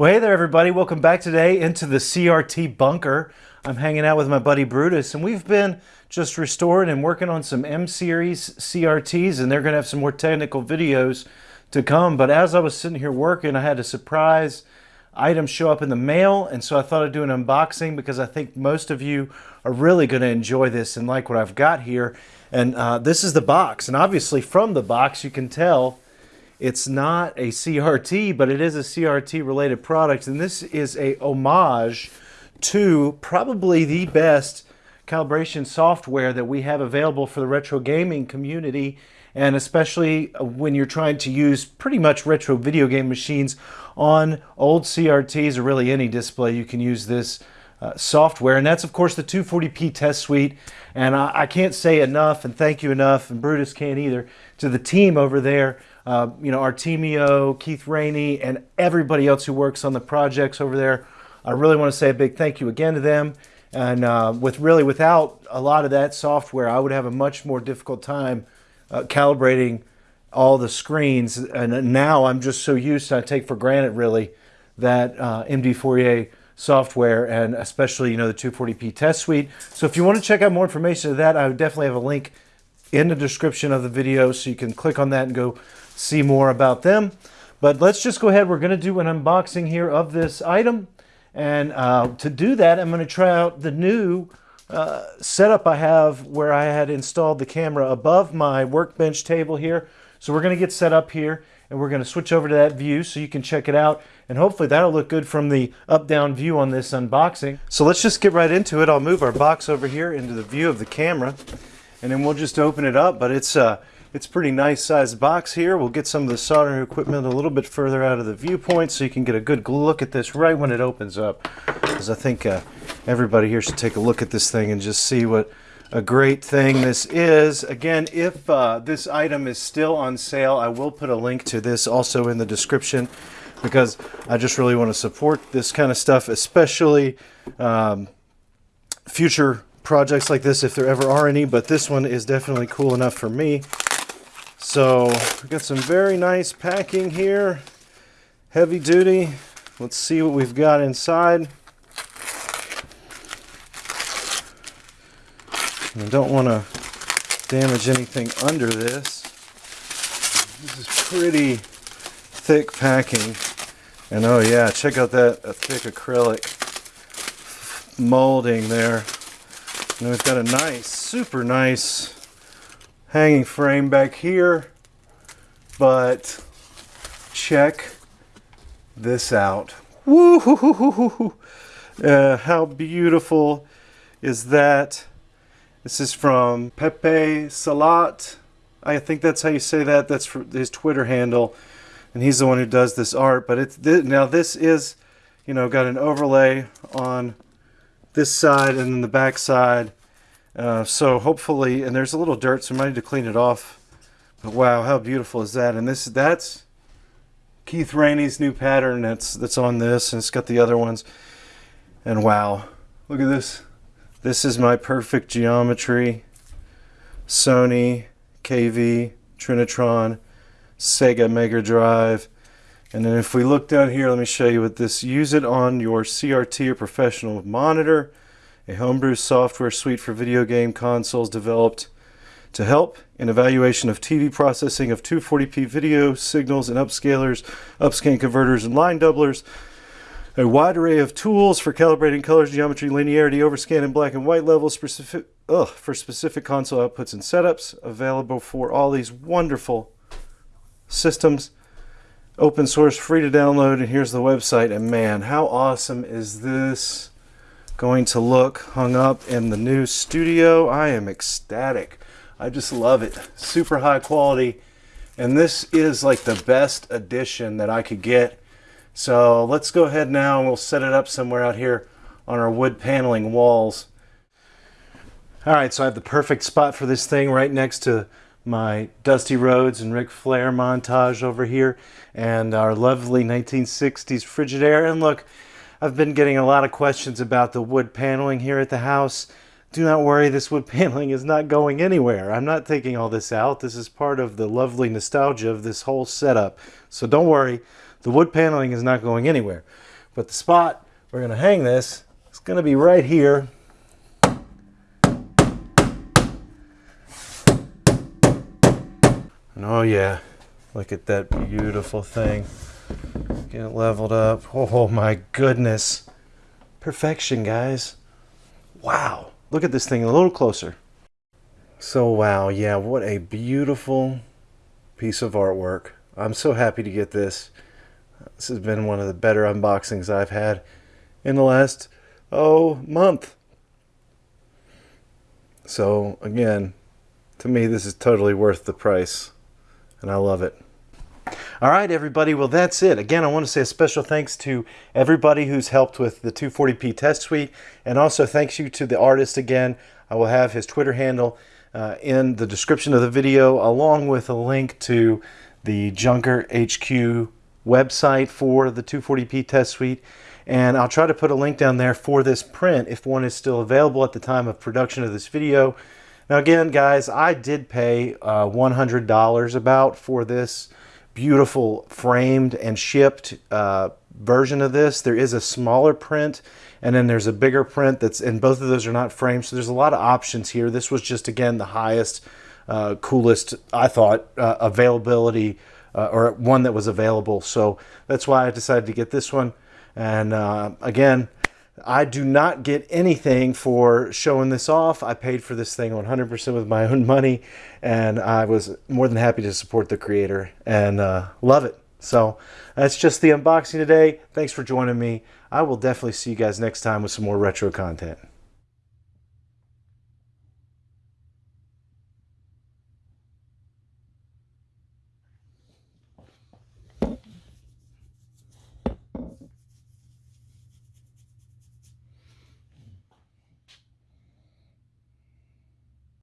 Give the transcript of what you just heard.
Well, hey there, everybody. Welcome back today into the CRT bunker. I'm hanging out with my buddy Brutus, and we've been just restoring and working on some M-Series CRTs, and they're going to have some more technical videos to come. But as I was sitting here working, I had a surprise item show up in the mail, and so I thought I'd do an unboxing because I think most of you are really going to enjoy this and like what I've got here. And uh, this is the box, and obviously from the box you can tell it's not a CRT, but it is a CRT related product. And this is a homage to probably the best calibration software that we have available for the retro gaming community. And especially when you're trying to use pretty much retro video game machines on old CRTs or really any display, you can use this uh, software. And that's, of course, the 240p test suite. And I, I, can't say enough, and thank you enough, and Brutus can't either, to the team over there uh, you know, Artemio, Keith Rainey, and everybody else who works on the projects over there. I really want to say a big thank you again to them. And uh, with really without a lot of that software, I would have a much more difficult time uh, calibrating all the screens. And now I'm just so used I take for granted really, that uh, MD Fourier software and especially, you know, the 240p test suite. So if you want to check out more information of that, I would definitely have a link in the description of the video so you can click on that and go see more about them. But let's just go ahead. We're going to do an unboxing here of this item. And uh, to do that, I'm going to try out the new uh, setup I have where I had installed the camera above my workbench table here. So we're going to get set up here and we're going to switch over to that view so you can check it out. And hopefully that'll look good from the up-down view on this unboxing. So let's just get right into it. I'll move our box over here into the view of the camera and then we'll just open it up. But it's a it's pretty nice sized box here. We'll get some of the soldering equipment a little bit further out of the viewpoint so you can get a good look at this right when it opens up. Because I think uh, everybody here should take a look at this thing and just see what a great thing this is. Again, if uh, this item is still on sale, I will put a link to this also in the description because I just really want to support this kind of stuff, especially um, future projects like this if there ever are any, but this one is definitely cool enough for me. So we've got some very nice packing here, heavy duty. Let's see what we've got inside. I don't want to damage anything under this. This is pretty thick packing. And oh yeah, check out that thick acrylic molding there. And we've got a nice, super nice hanging frame back here. But check this out. Woo! Uh, how beautiful is that? This is from Pepe Salat. I think that's how you say that. That's his Twitter handle. And he's the one who does this art. But it's th now this is, you know, got an overlay on this side and then the back side. Uh, so hopefully, and there's a little dirt, so I might need to clean it off. But wow, how beautiful is that? And this that's Keith Rainey's new pattern that's that's on this, and it's got the other ones. And wow, look at this. This is my perfect geometry. Sony, KV, Trinitron, Sega Mega Drive. And then if we look down here, let me show you what this, use it on your CRT or professional monitor, a homebrew software suite for video game consoles developed to help in evaluation of TV processing of 240p video signals and upscalers, upscan converters, and line doublers. A wide array of tools for calibrating colors, geometry, linearity, overscan, and black and white levels specific, ugh, for specific console outputs and setups available for all these wonderful systems open source, free to download, and here's the website. And man, how awesome is this going to look hung up in the new studio? I am ecstatic. I just love it. Super high quality. And this is like the best edition that I could get. So let's go ahead now and we'll set it up somewhere out here on our wood paneling walls. All right, so I have the perfect spot for this thing right next to my Dusty Rhodes and Ric Flair montage over here and our lovely 1960s Frigidaire. And look, I've been getting a lot of questions about the wood paneling here at the house. Do not worry, this wood paneling is not going anywhere. I'm not taking all this out. This is part of the lovely nostalgia of this whole setup. So don't worry, the wood paneling is not going anywhere. But the spot we're going to hang this is going to be right here. And oh yeah, look at that beautiful thing. Get it leveled up. Oh my goodness. Perfection, guys. Wow. Look at this thing a little closer. So wow, yeah, what a beautiful piece of artwork. I'm so happy to get this. This has been one of the better unboxings I've had in the last, oh, month. So again, to me, this is totally worth the price and I love it. All right, everybody. Well, that's it. Again, I want to say a special thanks to everybody who's helped with the 240p test suite, and also thanks you to the artist again. I will have his Twitter handle uh, in the description of the video, along with a link to the Junker HQ website for the 240p test suite. And I'll try to put a link down there for this print if one is still available at the time of production of this video. Now again, guys, I did pay uh, $100 about for this beautiful framed and shipped uh, version of this. There is a smaller print and then there's a bigger print that's and both of those are not framed. So there's a lot of options here. This was just again the highest, uh, coolest, I thought, uh, availability uh, or one that was available. So that's why I decided to get this one. And uh, again, I do not get anything for showing this off. I paid for this thing 100% with my own money, and I was more than happy to support the creator and uh, love it. So that's just the unboxing today. Thanks for joining me. I will definitely see you guys next time with some more retro content.